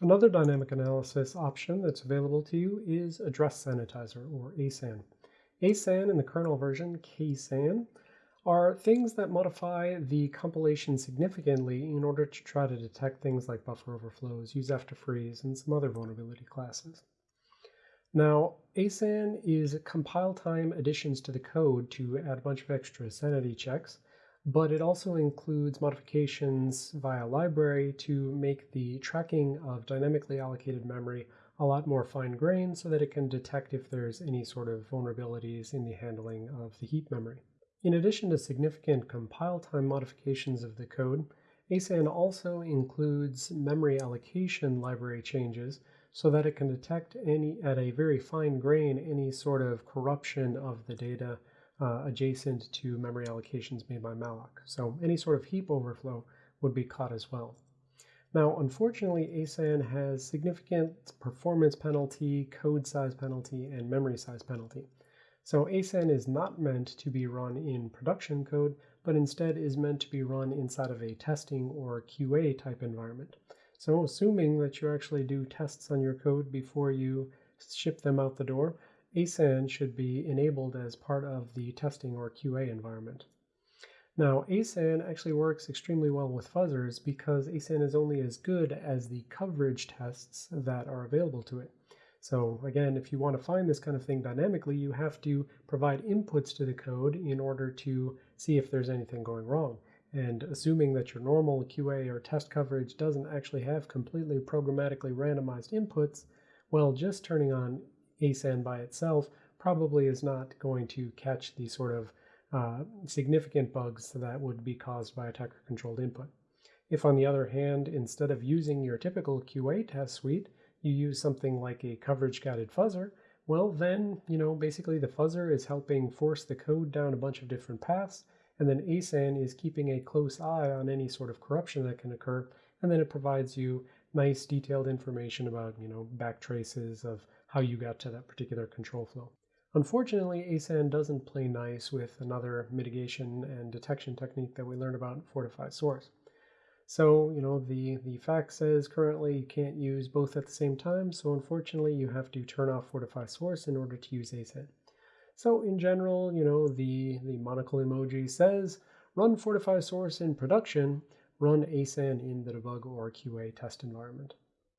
Another dynamic analysis option that's available to you is Address Sanitizer, or ASAN. ASAN in the kernel version, KASAN, are things that modify the compilation significantly in order to try to detect things like buffer overflows, use after frees, and some other vulnerability classes. Now, ASAN is compile time additions to the code to add a bunch of extra sanity checks, but it also includes modifications via library to make the tracking of dynamically allocated memory a lot more fine-grained so that it can detect if there's any sort of vulnerabilities in the handling of the heap memory. In addition to significant compile time modifications of the code, ASAN also includes memory allocation library changes so that it can detect any at a very fine grain any sort of corruption of the data uh, adjacent to memory allocations made by malloc. So any sort of heap overflow would be caught as well. Now, unfortunately, ASAN has significant performance penalty, code size penalty, and memory size penalty. So ASAN is not meant to be run in production code, but instead is meant to be run inside of a testing or QA type environment. So assuming that you actually do tests on your code before you ship them out the door, ASAN should be enabled as part of the testing or QA environment. Now, ASAN actually works extremely well with fuzzers because ASAN is only as good as the coverage tests that are available to it. So again, if you want to find this kind of thing dynamically, you have to provide inputs to the code in order to see if there's anything going wrong. And assuming that your normal QA or test coverage doesn't actually have completely programmatically randomized inputs, well, just turning on ASAN by itself probably is not going to catch the sort of uh, significant bugs that would be caused by attacker-controlled input. If, on the other hand, instead of using your typical QA test suite, you use something like a coverage guided fuzzer, well then, you know, basically the fuzzer is helping force the code down a bunch of different paths, and then ASAN is keeping a close eye on any sort of corruption that can occur, and then it provides you nice detailed information about, you know, back traces of how you got to that particular control flow. Unfortunately, ASAN doesn't play nice with another mitigation and detection technique that we learned about in Fortify Source. So, you know, the, the FAQ says currently you can't use both at the same time, so unfortunately you have to turn off Fortify Source in order to use ASAN. So in general, you know, the, the monocle emoji says, run Fortify Source in production, run ASAN in the debug or QA test environment.